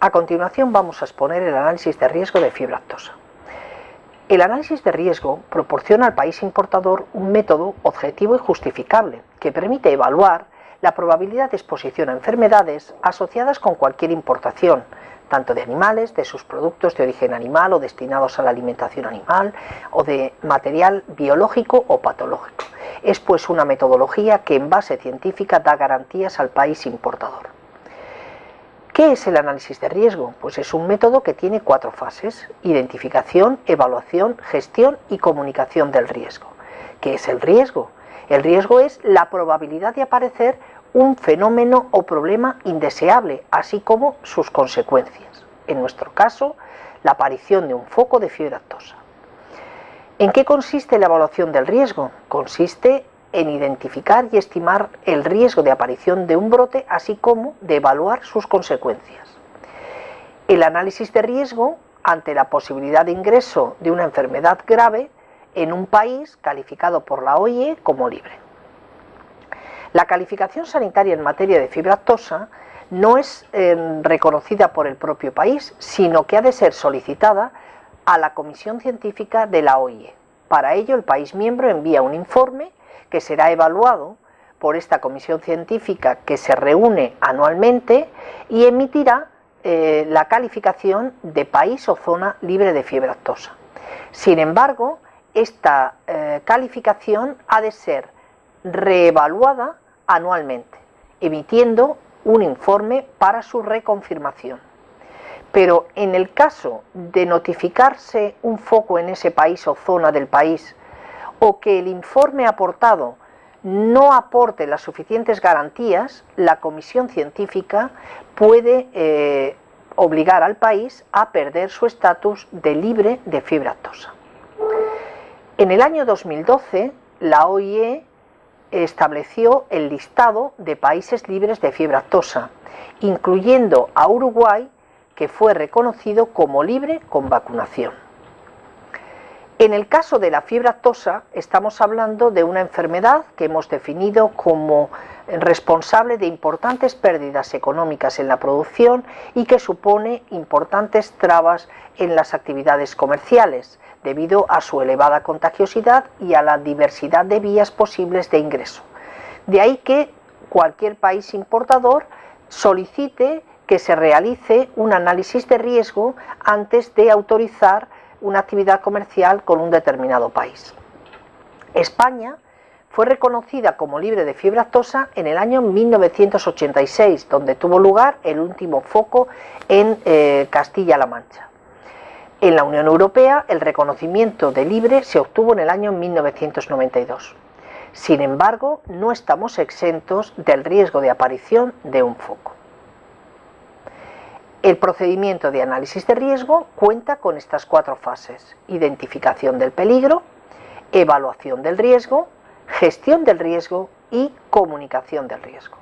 A continuación vamos a exponer el análisis de riesgo de fibra actosa. El análisis de riesgo proporciona al país importador un método objetivo y justificable que permite evaluar la probabilidad de exposición a enfermedades asociadas con cualquier importación, tanto de animales, de sus productos de origen animal o destinados a la alimentación animal, o de material biológico o patológico. Es pues una metodología que en base científica da garantías al país importador. ¿Qué es el análisis de riesgo? Pues es un método que tiene cuatro fases, identificación, evaluación, gestión y comunicación del riesgo. ¿Qué es el riesgo? El riesgo es la probabilidad de aparecer un fenómeno o problema indeseable, así como sus consecuencias. En nuestro caso, la aparición de un foco de fiebre actosa. ¿En qué consiste la evaluación del riesgo? Consiste en identificar y estimar el riesgo de aparición de un brote, así como de evaluar sus consecuencias. El análisis de riesgo ante la posibilidad de ingreso de una enfermedad grave en un país calificado por la OIE como libre. La calificación sanitaria en materia de fibra actosa no es eh, reconocida por el propio país, sino que ha de ser solicitada a la Comisión Científica de la OIE. Para ello, el país miembro envía un informe que será evaluado por esta comisión científica que se reúne anualmente y emitirá eh, la calificación de país o zona libre de fiebre actosa. Sin embargo, esta eh, calificación ha de ser reevaluada anualmente, emitiendo un informe para su reconfirmación. Pero en el caso de notificarse un foco en ese país o zona del país o que el informe aportado no aporte las suficientes garantías, la comisión científica puede eh, obligar al país a perder su estatus de libre de fibra actosa. En el año 2012, la OIE estableció el listado de países libres de fibra actosa, incluyendo a Uruguay, que fue reconocido como libre con vacunación. En el caso de la fiebre actosa estamos hablando de una enfermedad que hemos definido como responsable de importantes pérdidas económicas en la producción y que supone importantes trabas en las actividades comerciales debido a su elevada contagiosidad y a la diversidad de vías posibles de ingreso. De ahí que cualquier país importador solicite que se realice un análisis de riesgo antes de autorizar una actividad comercial con un determinado país. España fue reconocida como libre de fiebre actosa en el año 1986, donde tuvo lugar el último foco en eh, Castilla-La Mancha. En la Unión Europea, el reconocimiento de libre se obtuvo en el año 1992. Sin embargo, no estamos exentos del riesgo de aparición de un foco. El procedimiento de análisis de riesgo cuenta con estas cuatro fases. Identificación del peligro, evaluación del riesgo, gestión del riesgo y comunicación del riesgo.